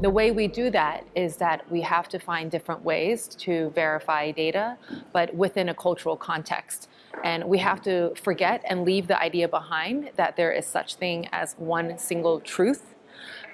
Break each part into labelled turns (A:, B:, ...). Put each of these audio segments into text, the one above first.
A: The way we do that is that we have to find different ways to verify data, but within a cultural context. And we have to forget and leave the idea behind that there is such thing as one single truth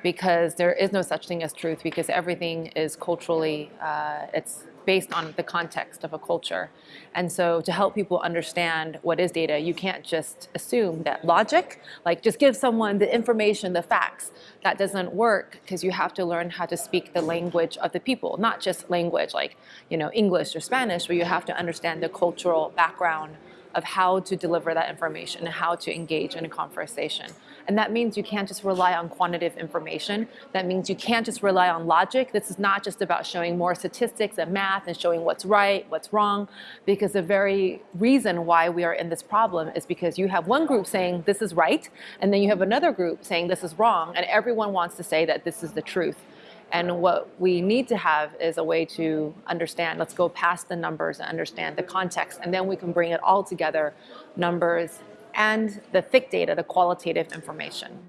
A: because there is no such thing as truth because everything is culturally, uh, it's based on the context of a culture. And so to help people understand what is data, you can't just assume that logic, like just give someone the information, the facts. That doesn't work because you have to learn how to speak the language of the people, not just language like you know English or Spanish, but you have to understand the cultural background of how to deliver that information and how to engage in a conversation. And that means you can't just rely on quantitative information. That means you can't just rely on logic. This is not just about showing more statistics and math and showing what's right, what's wrong, because the very reason why we are in this problem is because you have one group saying this is right, and then you have another group saying this is wrong, and everyone wants to say that this is the truth. And what we need to have is a way to understand, let's go past the numbers and understand the context, and then we can bring it all together, numbers and the thick data, the qualitative information.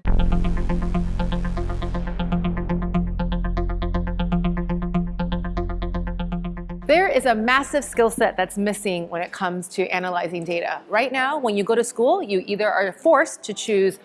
A: There is a massive skill set that's missing when it comes to analyzing data. Right now, when you go to school, you either are forced to choose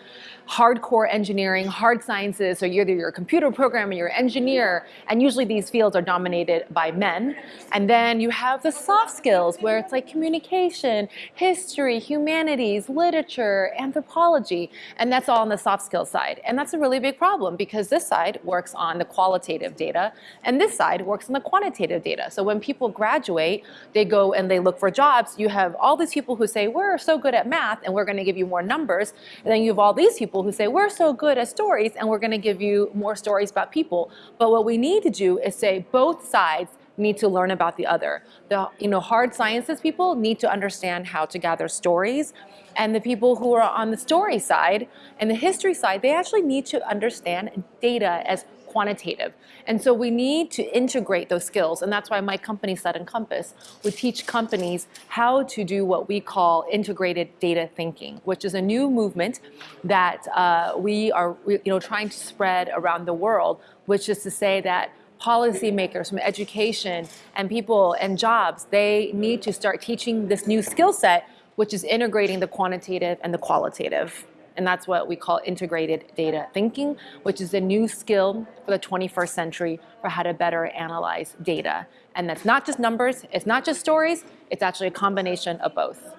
A: hardcore engineering, hard sciences, so either you're a computer programmer, you're an engineer, and usually these fields are dominated by men. And then you have the soft skills where it's like communication, history, humanities, literature, anthropology, and that's all on the soft skills side. And that's a really big problem because this side works on the qualitative data and this side works on the quantitative data. So when people graduate, they go and they look for jobs, you have all these people who say, we're so good at math and we're gonna give you more numbers. And then you have all these people people who say, we're so good at stories and we're gonna give you more stories about people. But what we need to do is say both sides need to learn about the other. The you know, hard sciences people need to understand how to gather stories and the people who are on the story side and the history side, they actually need to understand data as quantitative. And so we need to integrate those skills. And that's why my company, Sudden Compass, would teach companies how to do what we call integrated data thinking, which is a new movement that uh, we are you know, trying to spread around the world, which is to say that policymakers from education and people and jobs, they need to start teaching this new skill set, which is integrating the quantitative and the qualitative. And that's what we call integrated data thinking, which is a new skill for the 21st century for how to better analyze data. And that's not just numbers, it's not just stories, it's actually a combination of both.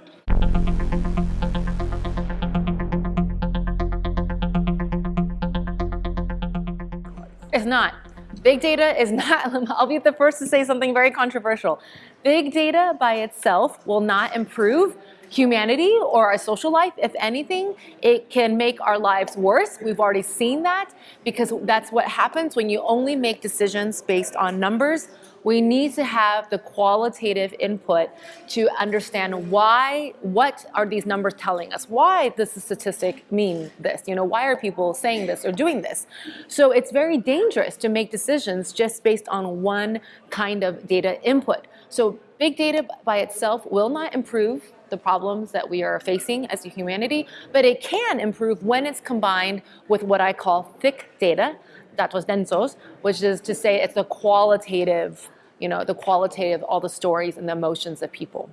A: It's not. Big data is not, I'll be the first to say something very controversial. Big data by itself will not improve humanity or our social life. If anything, it can make our lives worse. We've already seen that because that's what happens when you only make decisions based on numbers. We need to have the qualitative input to understand why, what are these numbers telling us? Why does the statistic mean this? You know, why are people saying this or doing this? So it's very dangerous to make decisions just based on one kind of data input. So big data by itself will not improve the problems that we are facing as a humanity, but it can improve when it's combined with what I call thick data, datos densos, which is to say it's the qualitative, you know, the qualitative, all the stories and the emotions of people.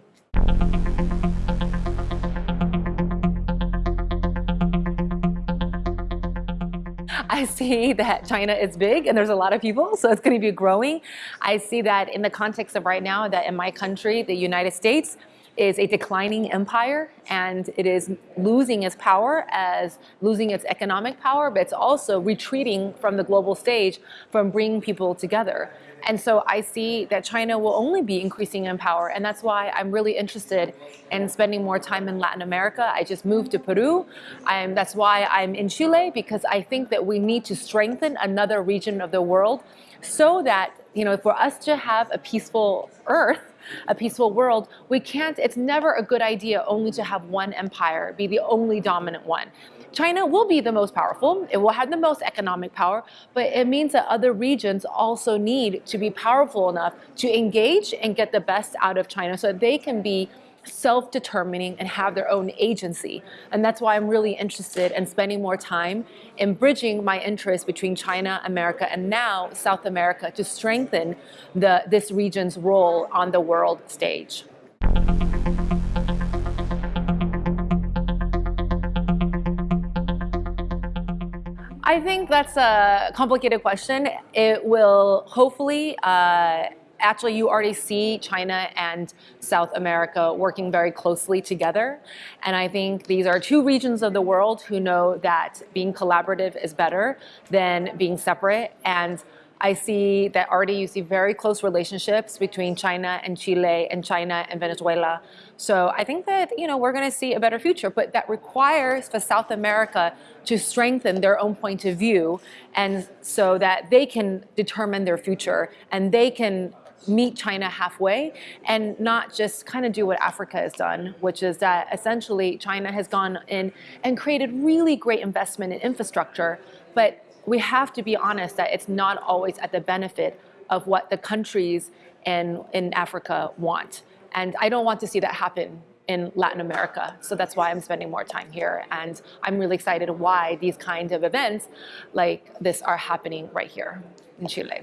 A: I see that China is big and there's a lot of people, so it's going to be growing. I see that in the context of right now that in my country, the United States, is a declining empire and it is losing its power as losing its economic power, but it's also retreating from the global stage from bringing people together. And so I see that China will only be increasing in power. And that's why I'm really interested in spending more time in Latin America. I just moved to Peru. I'm, that's why I'm in Chile, because I think that we need to strengthen another region of the world so that, you know, for us to have a peaceful earth, a peaceful world, we can't, it's never a good idea only to have one empire be the only dominant one. China will be the most powerful, it will have the most economic power, but it means that other regions also need to be powerful enough to engage and get the best out of China so that they can be self-determining and have their own agency. And that's why I'm really interested in spending more time in bridging my interest between China, America, and now South America to strengthen the, this region's role on the world stage. I think that's a complicated question. It will hopefully uh, actually you already see China and South America working very closely together. And I think these are two regions of the world who know that being collaborative is better than being separate. And I see that already you see very close relationships between China and Chile and China and Venezuela. So I think that you know we're going to see a better future, but that requires for South America to strengthen their own point of view and so that they can determine their future and they can meet China halfway and not just kind of do what Africa has done, which is that essentially China has gone in and created really great investment in infrastructure, but we have to be honest that it's not always at the benefit of what the countries in, in Africa want. And I don't want to see that happen in Latin America. So that's why I'm spending more time here. And I'm really excited why these kinds of events like this are happening right here in Chile.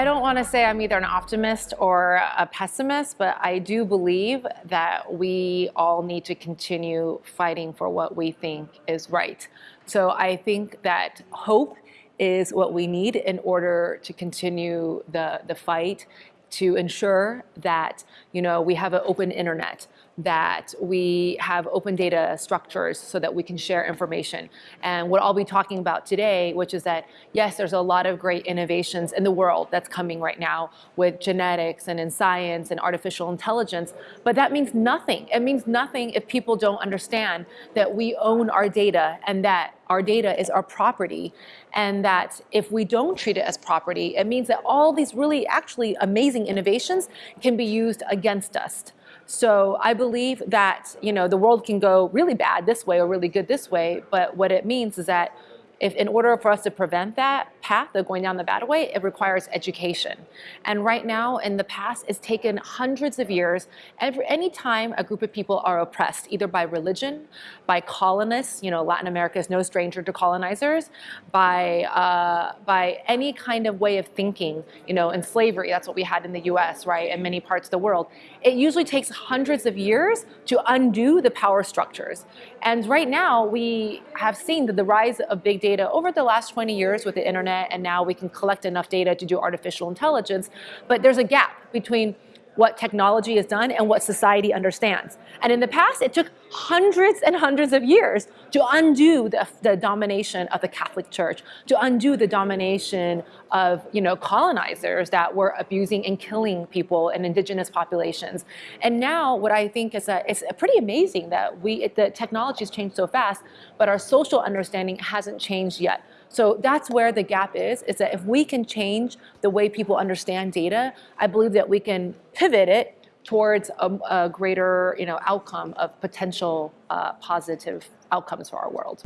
A: I don't want to say I'm either an optimist or a pessimist, but I do believe that we all need to continue fighting for what we think is right. So I think that hope is what we need in order to continue the, the fight to ensure that you know we have an open internet that we have open data structures so that we can share information. And what I'll be talking about today, which is that, yes, there's a lot of great innovations in the world that's coming right now with genetics and in science and artificial intelligence, but that means nothing. It means nothing if people don't understand that we own our data and that our data is our property and that if we don't treat it as property, it means that all these really actually amazing innovations can be used against us. So I believe that you know the world can go really bad this way or really good this way, but what it means is that if in order for us to prevent that path of going down the bad way, it requires education. And right now, in the past, it's taken hundreds of years. Every any time a group of people are oppressed, either by religion, by colonists, you know, Latin America is no stranger to colonizers, by uh, by any kind of way of thinking, you know, in slavery, that's what we had in the U.S., right, and many parts of the world. It usually takes hundreds of years to undo the power structures. And right now, we have seen that the rise of big data over the last 20 years with the internet, and now we can collect enough data to do artificial intelligence. But there's a gap between what technology has done and what society understands. And in the past, it took hundreds and hundreds of years to undo the, the, domination of the Catholic Church, to undo the domination of you know, colonizers that were abusing and killing people and indigenous populations. And now what I think is that it's pretty amazing that we, the technology has changed so fast, but our social understanding hasn't changed yet. So that's where the gap is, is that if we can change the way people understand data, I believe that we can pivot it towards a, a greater you know, outcome of potential uh, positive outcomes for our world.